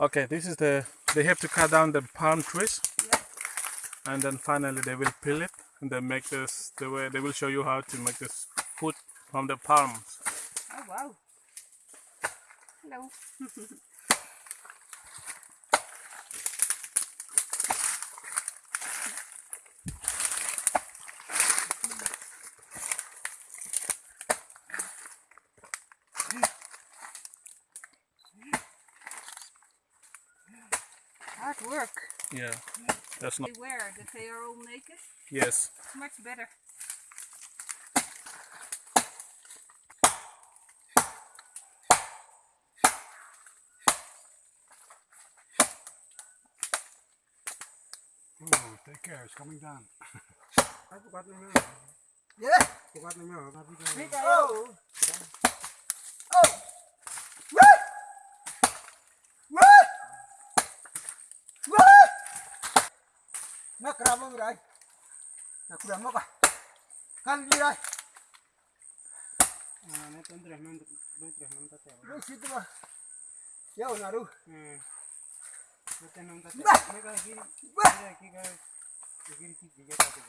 Okay, this is the. They have to cut down the palm trees, Yeah. and then finally they will peel it, and then make this. The way they will show you how to make this food from the palms. Oh wow. Hello. Hard work. Yeah, that's not. They wear that they are all naked. Yes. It's much better. Oh, take care, it's coming down. Yeah. Big Oh. Oh. na kramo mirai na kramo ka kal mirai na ton tres non dos tres non ya una ru no te